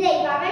direito, vai